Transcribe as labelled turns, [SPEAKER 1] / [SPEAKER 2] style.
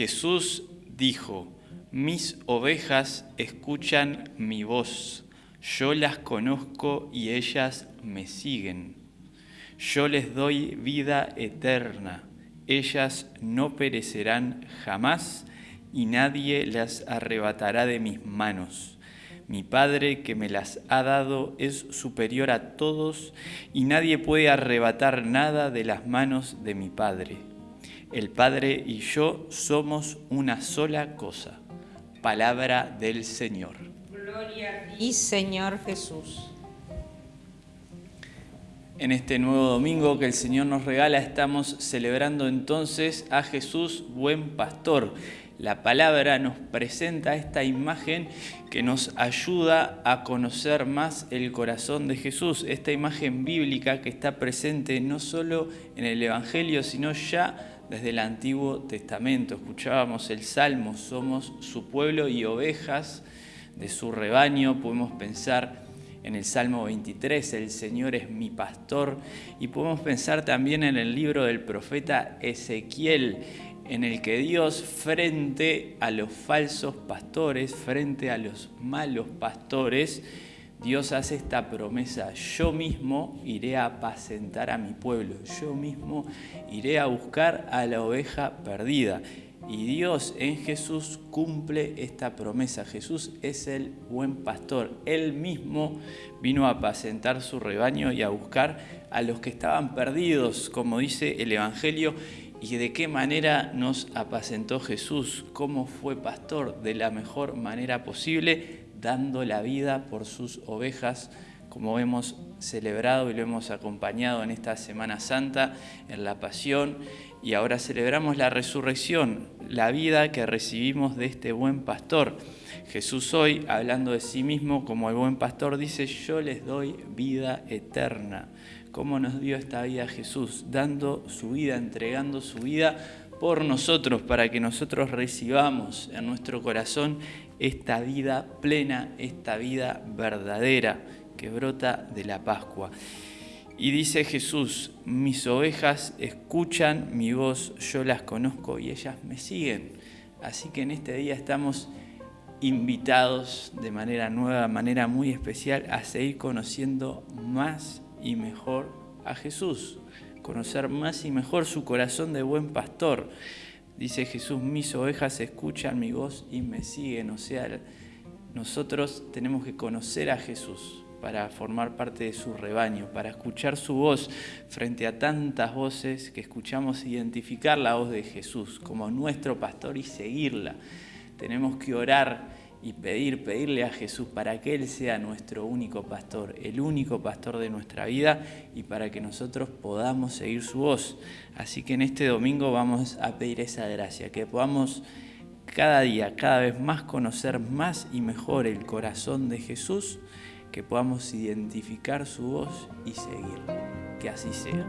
[SPEAKER 1] Jesús dijo, mis ovejas escuchan mi voz, yo las conozco y ellas me siguen. Yo les doy vida eterna, ellas no perecerán jamás y nadie las arrebatará de mis manos. Mi Padre que me las ha dado es superior a todos y nadie puede arrebatar nada de las manos de mi Padre. El Padre y yo somos una sola cosa. Palabra del Señor.
[SPEAKER 2] Gloria a ti, Señor Jesús.
[SPEAKER 1] En este nuevo domingo que el Señor nos regala estamos celebrando entonces a Jesús, buen pastor la palabra nos presenta esta imagen que nos ayuda a conocer más el corazón de Jesús, esta imagen bíblica que está presente no solo en el Evangelio, sino ya desde el Antiguo Testamento. Escuchábamos el Salmo, somos su pueblo y ovejas de su rebaño, podemos pensar en el Salmo 23, el Señor es mi pastor, y podemos pensar también en el libro del profeta Ezequiel, en el que Dios frente a los falsos pastores, frente a los malos pastores, Dios hace esta promesa, yo mismo iré a apacentar a mi pueblo, yo mismo iré a buscar a la oveja perdida. Y Dios en Jesús cumple esta promesa. Jesús es el buen pastor. Él mismo vino a apacentar su rebaño y a buscar a los que estaban perdidos, como dice el Evangelio, y de qué manera nos apacentó Jesús, cómo fue pastor de la mejor manera posible, dando la vida por sus ovejas, como hemos celebrado y lo hemos acompañado en esta Semana Santa, en la Pasión, y ahora celebramos la resurrección, la vida que recibimos de este buen pastor. Jesús hoy, hablando de sí mismo como el buen pastor, dice, yo les doy vida eterna cómo nos dio esta vida Jesús, dando su vida, entregando su vida por nosotros, para que nosotros recibamos en nuestro corazón esta vida plena, esta vida verdadera que brota de la Pascua. Y dice Jesús, mis ovejas escuchan mi voz, yo las conozco y ellas me siguen. Así que en este día estamos invitados de manera nueva, de manera muy especial, a seguir conociendo más y mejor a Jesús, conocer más y mejor su corazón de buen pastor. Dice Jesús, mis ovejas escuchan mi voz y me siguen. O sea, nosotros tenemos que conocer a Jesús para formar parte de su rebaño, para escuchar su voz frente a tantas voces que escuchamos, identificar la voz de Jesús como nuestro pastor y seguirla. Tenemos que orar y pedir, pedirle a Jesús para que Él sea nuestro único pastor, el único pastor de nuestra vida y para que nosotros podamos seguir su voz. Así que en este domingo vamos a pedir esa gracia, que podamos cada día, cada vez más conocer más y mejor el corazón de Jesús, que podamos identificar su voz y seguir. Que así sea.